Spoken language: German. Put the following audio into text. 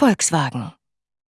Volkswagen.